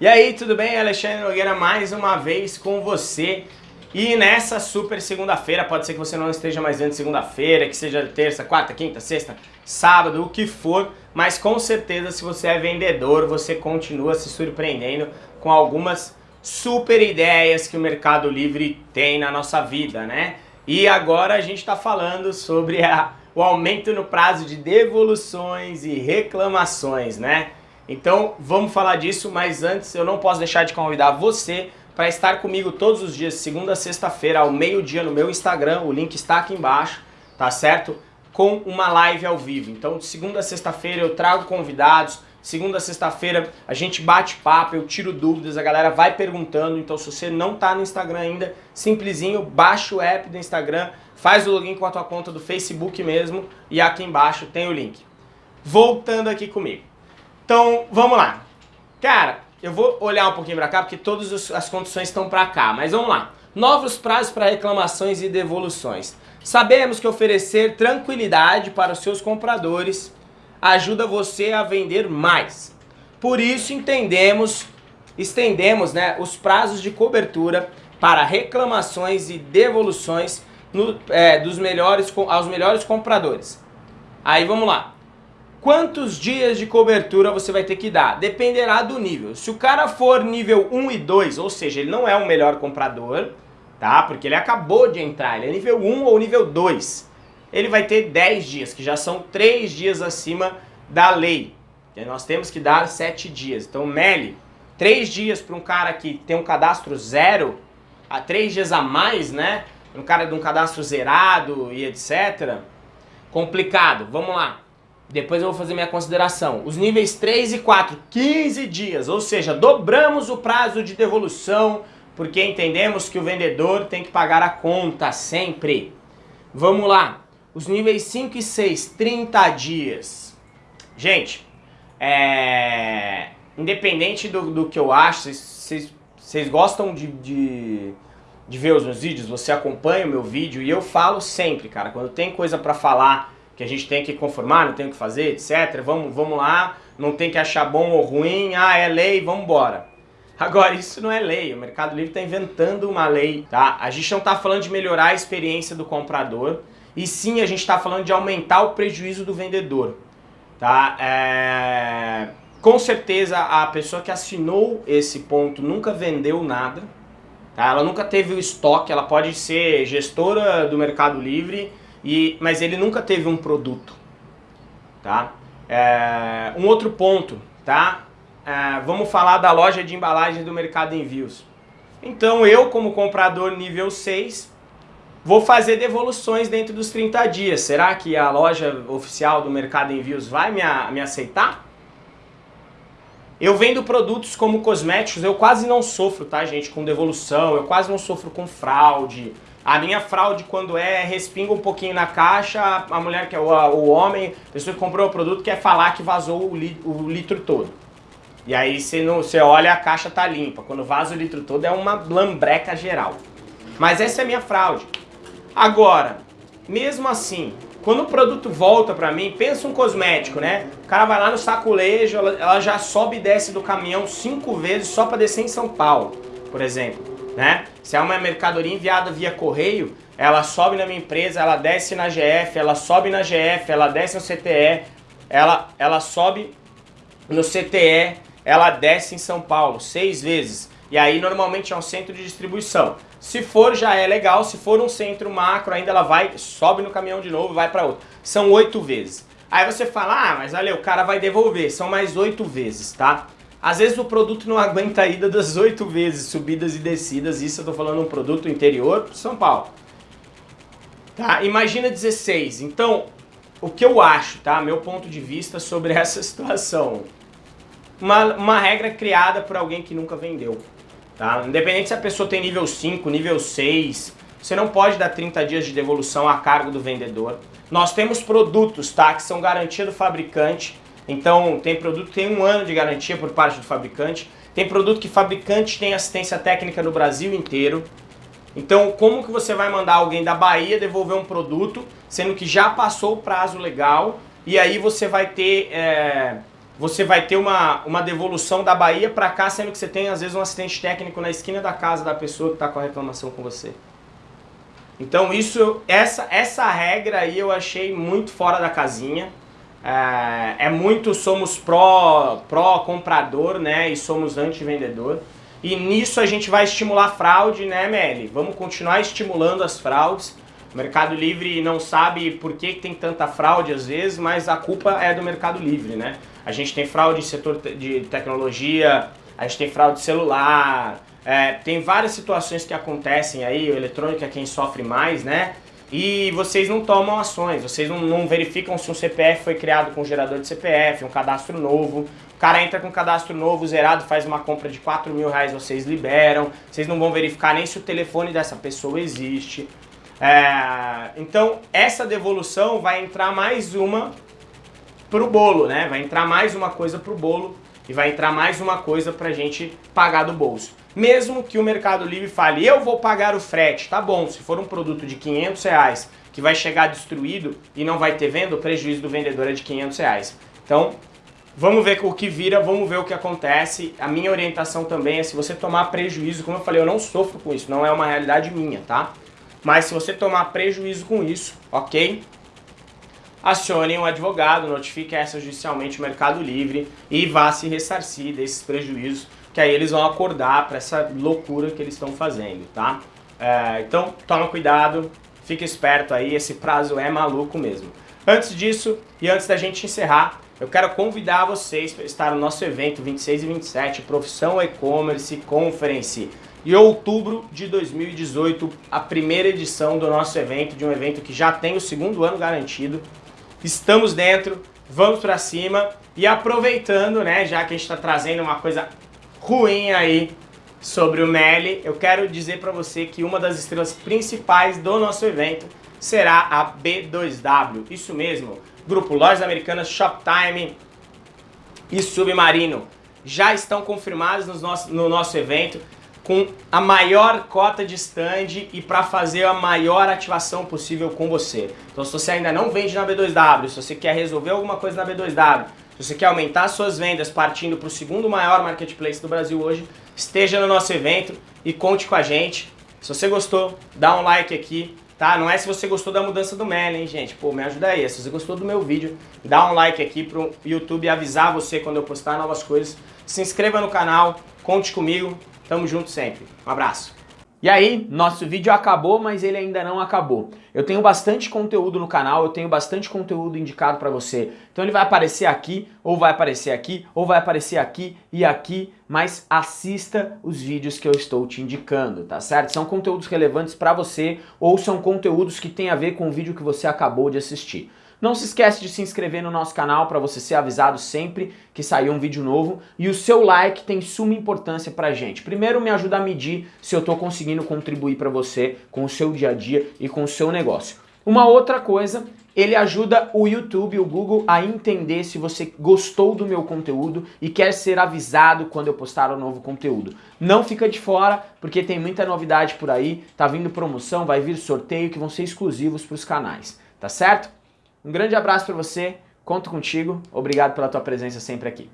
E aí, tudo bem? Alexandre Nogueira mais uma vez com você. E nessa super segunda-feira, pode ser que você não esteja mais vendo segunda-feira, que seja terça, quarta, quinta, sexta, sábado, o que for, mas com certeza se você é vendedor, você continua se surpreendendo com algumas super ideias que o Mercado Livre tem na nossa vida, né? E agora a gente está falando sobre a, o aumento no prazo de devoluções e reclamações, né? Então vamos falar disso, mas antes eu não posso deixar de convidar você para estar comigo todos os dias, segunda a sexta-feira, ao meio-dia no meu Instagram, o link está aqui embaixo, tá certo? Com uma live ao vivo. Então de segunda a sexta-feira eu trago convidados, segunda a sexta-feira a gente bate papo, eu tiro dúvidas, a galera vai perguntando, então se você não tá no Instagram ainda, simplesinho, baixa o app do Instagram, faz o login com a tua conta do Facebook mesmo e aqui embaixo tem o link. Voltando aqui comigo. Então, vamos lá. Cara, eu vou olhar um pouquinho para cá, porque todas as condições estão para cá, mas vamos lá. Novos prazos para reclamações e devoluções. Sabemos que oferecer tranquilidade para os seus compradores ajuda você a vender mais. Por isso entendemos, estendemos né, os prazos de cobertura para reclamações e devoluções no, é, dos melhores, aos melhores compradores. Aí vamos lá. Quantos dias de cobertura você vai ter que dar? Dependerá do nível. Se o cara for nível 1 e 2, ou seja, ele não é o melhor comprador, tá? Porque ele acabou de entrar, ele é nível 1 ou nível 2. Ele vai ter 10 dias, que já são 3 dias acima da lei. E nós temos que dar 7 dias. Então, Meli, 3 dias para um cara que tem um cadastro zero, a 3 dias a mais, né? Um cara de um cadastro zerado e etc. Complicado. Vamos lá. Depois eu vou fazer minha consideração. Os níveis 3 e 4, 15 dias, ou seja, dobramos o prazo de devolução, porque entendemos que o vendedor tem que pagar a conta sempre. Vamos lá. Os níveis 5 e 6, 30 dias. Gente, é... independente do, do que eu acho, vocês gostam de, de, de ver os meus vídeos? Você acompanha o meu vídeo e eu falo sempre, cara, quando tem coisa pra falar que a gente tem que conformar, não tem o que fazer, etc. Vamos, vamos lá, não tem que achar bom ou ruim, ah, é lei, vamos embora. Agora, isso não é lei, o Mercado Livre está inventando uma lei, tá? A gente não está falando de melhorar a experiência do comprador, e sim a gente está falando de aumentar o prejuízo do vendedor, tá? É... Com certeza a pessoa que assinou esse ponto nunca vendeu nada, tá? Ela nunca teve o estoque, ela pode ser gestora do Mercado Livre, e, mas ele nunca teve um produto, tá? É, um outro ponto, tá? É, vamos falar da loja de embalagens do Mercado Envios. Então eu, como comprador nível 6, vou fazer devoluções dentro dos 30 dias. Será que a loja oficial do Mercado Envios vai me, me aceitar? Eu vendo produtos como cosméticos, eu quase não sofro, tá gente, com devolução, eu quase não sofro com fraude, a minha fraude, quando é, respinga um pouquinho na caixa, a mulher que é o, homem, a pessoa que comprou o produto, quer falar que vazou o, li, o litro todo. E aí você, não, você olha a caixa tá limpa. Quando vaza o litro todo é uma lambreca geral. Mas essa é a minha fraude. Agora, mesmo assim, quando o produto volta pra mim, pensa um cosmético, né? O cara vai lá no sacolejo, ela, ela já sobe e desce do caminhão cinco vezes só pra descer em São Paulo, por exemplo né? Se é uma mercadoria enviada via correio, ela sobe na minha empresa, ela desce na GF, ela sobe na GF, ela desce no CTE, ela, ela sobe no CTE, ela desce em São Paulo, seis vezes. E aí normalmente é um centro de distribuição. Se for já é legal, se for um centro macro ainda ela vai, sobe no caminhão de novo vai para outro. São oito vezes. Aí você fala, ah, mas olha, o cara vai devolver, são mais oito vezes, tá? Às vezes o produto não aguenta a ida das oito vezes, subidas e descidas, isso eu tô falando um produto interior para São Paulo. Tá? Imagina 16. Então, o que eu acho, tá? Meu ponto de vista sobre essa situação. Uma, uma regra criada por alguém que nunca vendeu. Tá? Independente se a pessoa tem nível 5, nível 6, você não pode dar 30 dias de devolução a cargo do vendedor. Nós temos produtos, tá? Que são garantia do fabricante então tem produto que tem um ano de garantia por parte do fabricante, tem produto que fabricante tem assistência técnica no Brasil inteiro. Então como que você vai mandar alguém da Bahia devolver um produto, sendo que já passou o prazo legal, e aí você vai ter é, você vai ter uma, uma devolução da Bahia para cá, sendo que você tem às vezes um assistente técnico na esquina da casa da pessoa que está com a reclamação com você. Então isso, essa, essa regra aí eu achei muito fora da casinha. É, é muito, somos pró, pró comprador, né, e somos anti-vendedor. E nisso a gente vai estimular fraude, né, Meli? Vamos continuar estimulando as fraudes. O Mercado Livre não sabe por que tem tanta fraude às vezes, mas a culpa é do Mercado Livre, né? A gente tem fraude em setor de tecnologia, a gente tem fraude celular, é, tem várias situações que acontecem aí, o eletrônico é quem sofre mais, né? E vocês não tomam ações, vocês não, não verificam se um CPF foi criado com gerador de CPF, um cadastro novo. O cara entra com um cadastro novo, zerado, faz uma compra de 4 mil reais, vocês liberam. Vocês não vão verificar nem se o telefone dessa pessoa existe. É, então, essa devolução vai entrar mais uma pro bolo, né? Vai entrar mais uma coisa pro bolo e vai entrar mais uma coisa pra gente pagar do bolso. Mesmo que o Mercado Livre fale, eu vou pagar o frete, tá bom, se for um produto de 500 reais que vai chegar destruído e não vai ter venda, o prejuízo do vendedor é de 500 reais. Então, vamos ver o que vira, vamos ver o que acontece. A minha orientação também é se você tomar prejuízo, como eu falei, eu não sofro com isso, não é uma realidade minha, tá? Mas se você tomar prejuízo com isso, ok? Acione um advogado, notifique essa judicialmente o Mercado Livre e vá se ressarcir desses prejuízos, que aí eles vão acordar para essa loucura que eles estão fazendo, tá? É, então, toma cuidado, fica esperto aí, esse prazo é maluco mesmo. Antes disso, e antes da gente encerrar, eu quero convidar vocês para estar no nosso evento 26 e 27, Profissão E-Commerce Conference. Em outubro de 2018, a primeira edição do nosso evento, de um evento que já tem o segundo ano garantido. Estamos dentro, vamos para cima e aproveitando, né, já que a gente está trazendo uma coisa ruim aí sobre o Meli, eu quero dizer para você que uma das estrelas principais do nosso evento será a B2W. Isso mesmo, Grupo Lojas Americanas, Shoptime e Submarino já estão confirmados no nosso, no nosso evento com a maior cota de stand e para fazer a maior ativação possível com você. Então se você ainda não vende na B2W, se você quer resolver alguma coisa na B2W, se você quer aumentar suas vendas partindo para o segundo maior marketplace do Brasil hoje, esteja no nosso evento e conte com a gente. Se você gostou, dá um like aqui, tá? Não é se você gostou da mudança do Mel, hein, gente? Pô, me ajuda aí. Se você gostou do meu vídeo, dá um like aqui pro YouTube avisar você quando eu postar novas coisas. Se inscreva no canal, conte comigo. Tamo junto sempre. Um abraço. E aí, nosso vídeo acabou, mas ele ainda não acabou. Eu tenho bastante conteúdo no canal, eu tenho bastante conteúdo indicado para você. Então ele vai aparecer aqui, ou vai aparecer aqui, ou vai aparecer aqui e aqui, mas assista os vídeos que eu estou te indicando, tá certo? São conteúdos relevantes para você ou são conteúdos que têm a ver com o vídeo que você acabou de assistir. Não se esquece de se inscrever no nosso canal para você ser avisado sempre que sair um vídeo novo e o seu like tem suma importância pra gente. Primeiro me ajuda a medir se eu estou conseguindo contribuir para você com o seu dia a dia e com o seu negócio. Uma outra coisa, ele ajuda o YouTube, o Google a entender se você gostou do meu conteúdo e quer ser avisado quando eu postar um novo conteúdo. Não fica de fora, porque tem muita novidade por aí, tá vindo promoção, vai vir sorteio que vão ser exclusivos para os canais, tá certo? Um grande abraço para você, conto contigo, obrigado pela tua presença sempre aqui.